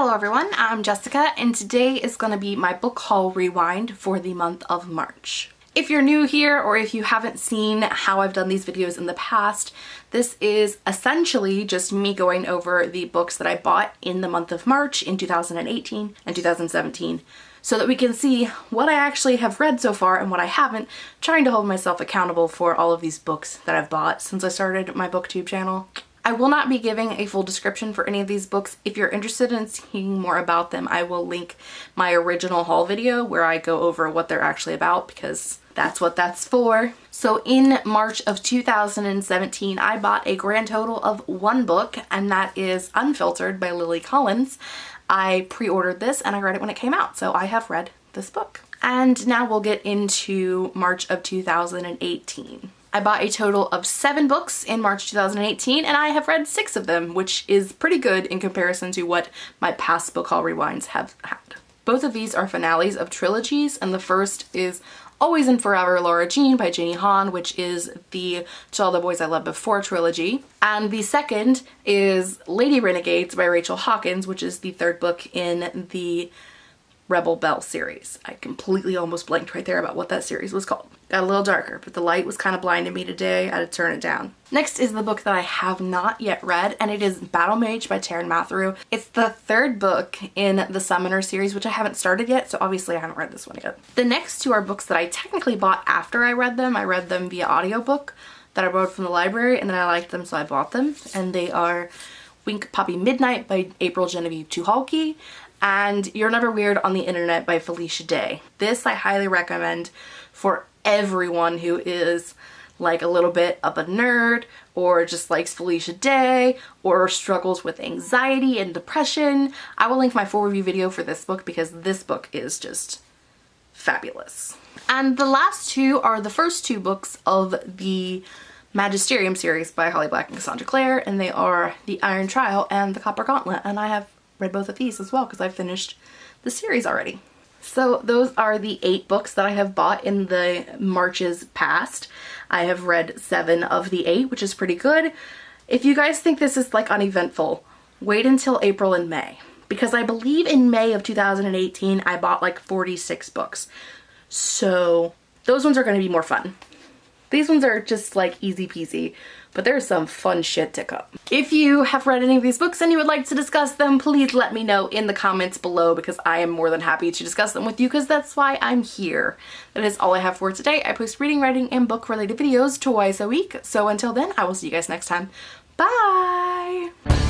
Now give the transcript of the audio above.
Hello everyone, I'm Jessica and today is going to be my book haul rewind for the month of March. If you're new here or if you haven't seen how I've done these videos in the past, this is essentially just me going over the books that I bought in the month of March in 2018 and 2017 so that we can see what I actually have read so far and what I haven't, trying to hold myself accountable for all of these books that I've bought since I started my booktube channel. I will not be giving a full description for any of these books. If you're interested in seeing more about them, I will link my original haul video where I go over what they're actually about because that's what that's for. So in March of 2017, I bought a grand total of one book and that is Unfiltered by Lily Collins. I pre-ordered this and I read it when it came out, so I have read this book. And now we'll get into March of 2018. I bought a total of seven books in March 2018 and I have read six of them, which is pretty good in comparison to what my past book haul rewinds have had. Both of these are finales of trilogies and the first is Always and Forever Lara Jean by Jenny Han, which is the To All the Boys I Loved Before trilogy. And the second is Lady Renegades by Rachel Hawkins, which is the third book in the Rebel Belle series. I completely almost blanked right there about what that series was called. Got a little darker, but the light was kind of blinding me today. I had to turn it down. Next is the book that I have not yet read, and it is Battle Mage by Taran Matharu. It's the third book in the Summoner series, which I haven't started yet, so obviously I haven't read this one yet. The next two are books that I technically bought after I read them. I read them via audiobook that I borrowed from the library, and then I liked them, so I bought them. And they are Wink Poppy Midnight by April Genevieve Tucholke and You're Never Weird on the Internet by Felicia Day. This I highly recommend for everyone who is like a little bit of a nerd or just likes Felicia Day or struggles with anxiety and depression. I will link my full review video for this book because this book is just fabulous. And the last two are the first two books of the Magisterium series by Holly Black and Cassandra Clare and they are The Iron Trial and The Copper Gauntlet and I have read both of these as well because I finished the series already. So those are the eight books that I have bought in the Marches past. I have read seven of the eight, which is pretty good. If you guys think this is like uneventful, wait until April and May. Because I believe in May of 2018, I bought like 46 books. So those ones are going to be more fun. These ones are just like easy peasy, but there's some fun shit to come. If you have read any of these books and you would like to discuss them, please let me know in the comments below because I am more than happy to discuss them with you because that's why I'm here. That is all I have for today. I post reading, writing, and book related videos twice a week. So until then, I will see you guys next time. Bye!